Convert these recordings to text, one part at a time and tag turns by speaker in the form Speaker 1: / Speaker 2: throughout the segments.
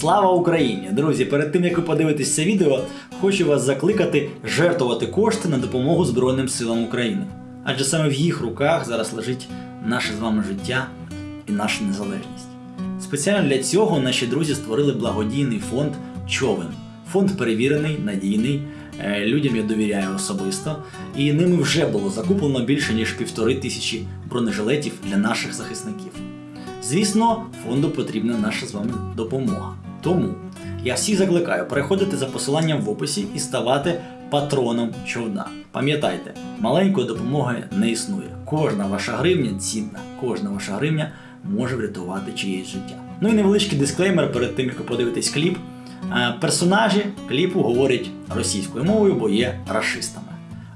Speaker 1: Слава Україні! Друзі, перед тим як ви подивитесь це відео, хочу вас закликати жертвувати кошти на допомогу Збройним силам України. Адже саме в їх руках зараз лежить наше з вами життя і наша незалежність. Спеціально для цього наші друзі створили благодійний фонд Човен. Фонд перевірений, надійний, е, людям я довіряю особисто, і ними вже було закуплено більше ніж півтори тисячі бронежилетів для наших захисників. Звісно, фонду потрібна наша з вами допомога. Тому я всіх закликаю переходити за посиланням в описі і ставати патроном човна. Пам'ятайте, маленької допомоги не існує. Кожна ваша гривня цінна, кожна ваша гривня може врятувати чиєсь життя. Ну і невеличкий дисклеймер перед тим, як ви подивитесь кліп. Е, Персонажі кліпу говорять російською мовою, бо є расистами.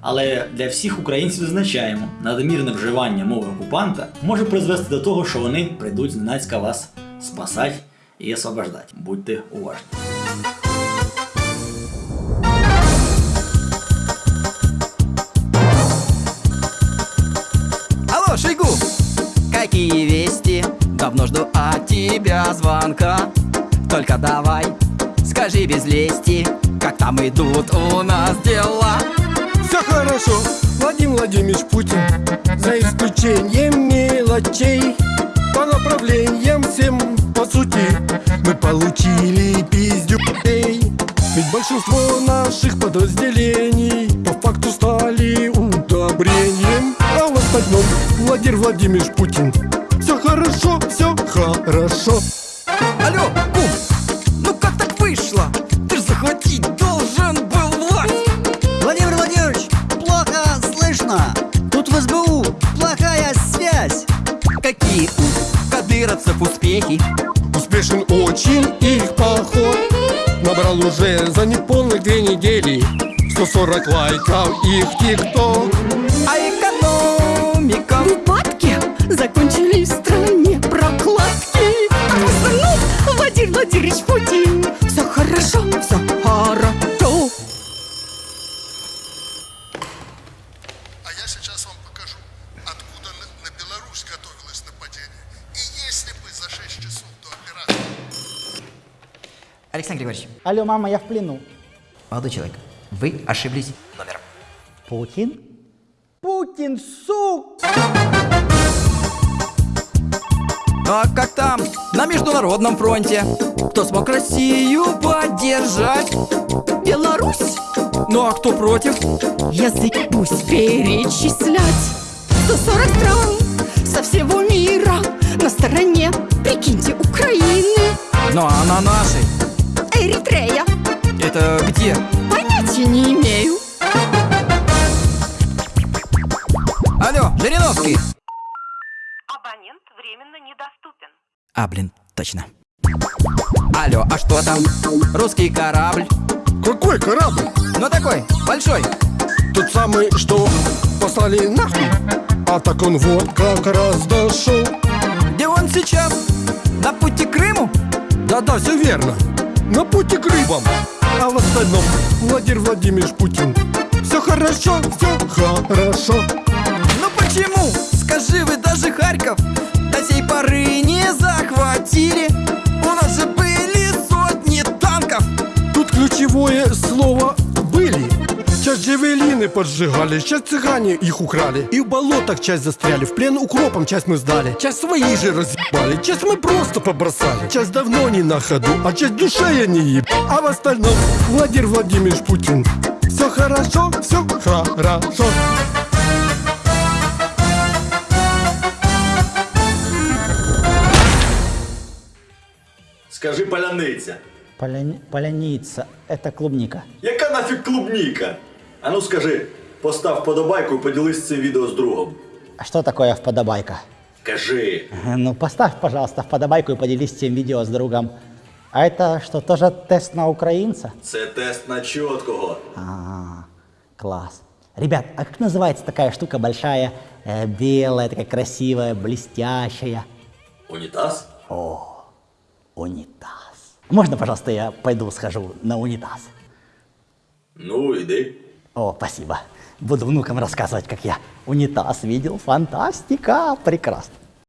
Speaker 1: Але для всіх українців зазначаємо, надмірне вживання мови окупанта може призвести до того, що вони прийдуть зненацька вас спасати і освобождати. Будьте уважні.
Speaker 2: Алло, Шойгу! Какие вести? Давно жду от тебя звонка Только давай, скажи без лести Как там идут у нас дела?
Speaker 3: Все хорошо, Владимир Владимирович Путин За исключением мелочей По направлениям всем по сути. Мы получили пиздюкей Ведь большинство наших подразделений По факту стали удобрением. А в остальном Владимир Владимирович Путин Все хорошо, все хорошо
Speaker 2: успехи?
Speaker 3: Успешен очень их поход Набрал уже за неполных две недели 140 лайков их тикток
Speaker 2: А экономика? Александр Григорьевич,
Speaker 4: Алло, мама, я в плену.
Speaker 2: молодой человек, вы ошиблись номером.
Speaker 4: Путин? Путин, сук!
Speaker 2: А как там на международном фронте? Кто смог Россию поддержать?
Speaker 5: Беларусь,
Speaker 2: Ну а кто против?
Speaker 5: язык пусть перечислять 140 стран со всего мира На стороне, прикиньте, Украины
Speaker 2: Ну а на нашей?
Speaker 5: Эритрея,
Speaker 2: Это где?
Speaker 5: понятия не имею
Speaker 2: Алло, Жириновский!
Speaker 6: Абонент временно недоступен.
Speaker 2: А, блин, точно. Алло, а что там? Русский корабль?
Speaker 3: Какой корабль?
Speaker 2: Ну такой, большой.
Speaker 3: Тот самый, что послали нахуй А так он вот как раз дошел
Speaker 2: Где он сейчас? На пути к Крыму?
Speaker 3: Да-да, все верно На пути к рыбам А в остальном Владимир Владимирович Путин Все хорошо, все хорошо
Speaker 2: Ну почему? Скажи, вы даже Харьков до сей поры не
Speaker 3: Часть джевелины поджигали, часть цыгане их украли И в болотах часть застряли, в плен укропом часть мы сдали Часть свои же разъебали, часть мы просто побросали Часть давно не на ходу, а часть душе я не еб А в остальном Владимир Владимирович Путин Все хорошо, все хорошо
Speaker 1: Скажи паляниця.
Speaker 4: Поляни- Поляница, это клубника.
Speaker 1: Яка нафіг клубніка? А ну скажи, постав подобайку і поділись цим відео з другом.
Speaker 4: А что такое вподобайка?
Speaker 1: Кажи.
Speaker 4: Ну, поставь, пожалуйста, вподобайку и поделись этим видео с другом. А это что, тоже тест на украинца?
Speaker 1: Це тест на чіткого.
Speaker 4: А, класс. Ребят, а как называется такая штука большая, э, белая, такая красивая, блестящая?
Speaker 1: Унітаз?
Speaker 4: Унитаз. Можно, пожалуйста, я пойду схожу на унитаз?
Speaker 1: Ну, іди.
Speaker 4: О, спасибо. Буду внукам рассказывать, как я унитаз видел. Фантастика! Прекрасно.